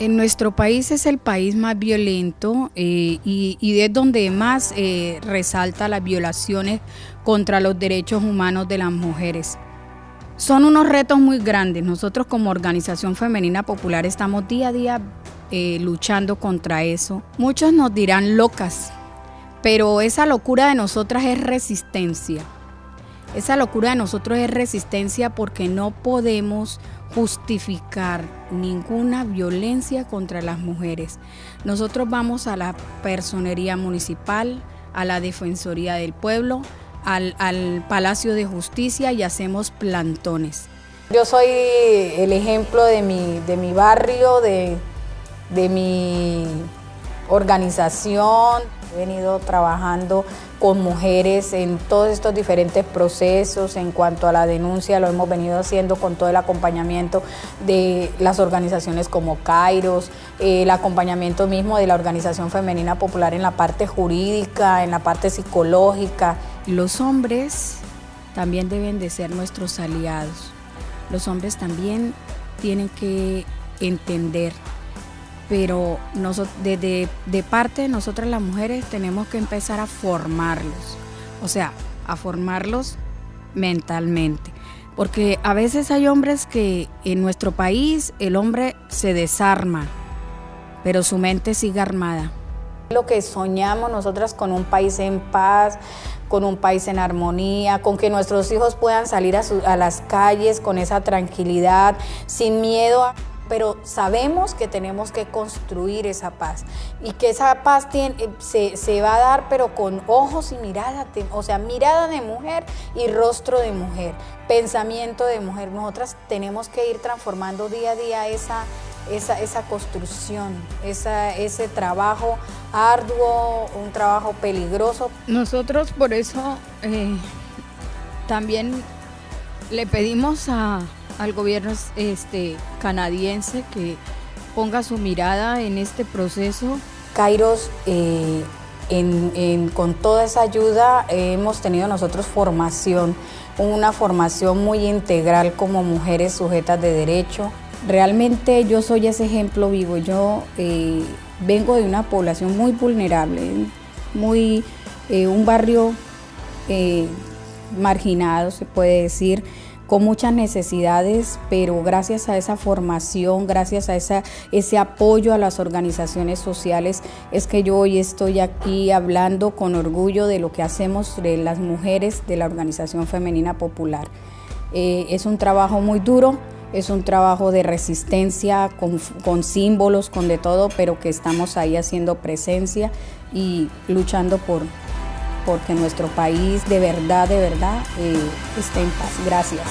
En nuestro país es el país más violento eh, y, es donde más eh, resalta las violaciones contra los derechos humanos de las mujeres. Son unos retos muy grandes. Nosotros como Organización Femenina Popular estamos día a día eh, luchando contra eso. Muchos nos dirán locas, pero esa locura de nosotras es resistencia. Esa locura de nosotros es resistencia porque no podemos justificar ninguna violencia contra las mujeres. Nosotros vamos a la personería municipal, a la Defensoría del Pueblo, al, Palacio de Justicia y hacemos plantones. Yo soy el ejemplo de mi, de mi barrio, de, de mi organización. He venido trabajando con mujeres en todos estos diferentes procesos en cuanto a la denuncia, lo hemos venido haciendo con todo el acompañamiento de las organizaciones como Kairos, el acompañamiento mismo de la Organización Femenina Popular en la parte jurídica, en la parte psicológica. Los hombres también deben de ser nuestros aliados. Los hombres también tienen que entender pero desde de parte de nosotras las mujeres tenemos que empezar a formarlos, o sea, a formarlos mentalmente. Porque a veces hay hombres que en nuestro país el hombre se desarma, pero su mente sigue armada. Lo que soñamos nosotras con un país en paz, con un país en armonía, con que nuestros hijos puedan salir a, a las calles con esa tranquilidad, sin miedo a pero sabemos que tenemos que construir esa paz y que esa paz eh, se, se, va a dar pero con ojos y mirada, o sea, mirada de mujer y rostro de mujer, pensamiento de mujer. Nosotras tenemos que ir transformando día a día esa, esa, esa construcción, esa, ese trabajo arduo, un trabajo peligroso. Nosotros por eso eh, también le pedimos a al gobierno este, canadiense que ponga su mirada en este proceso. Kairos, eh, con toda esa ayuda hemos tenido nosotros formación, una formación muy integral como mujeres sujetas de derecho. Realmente yo soy ese ejemplo vivo, yo eh, vengo de una población muy vulnerable, muy eh, un barrio marginado se puede decir, con muchas necesidades, pero gracias a esa formación, gracias a esa, ese apoyo a las organizaciones sociales, es que yo hoy estoy aquí hablando con orgullo de lo que hacemos de las mujeres de la Organización Femenina Popular. Eh, es un trabajo muy duro, es un trabajo de resistencia, con, con, símbolos, con de todo, pero que estamos ahí haciendo presencia y luchando por, porque nuestro país de verdad, de verdad eh, está en paz. Gracias.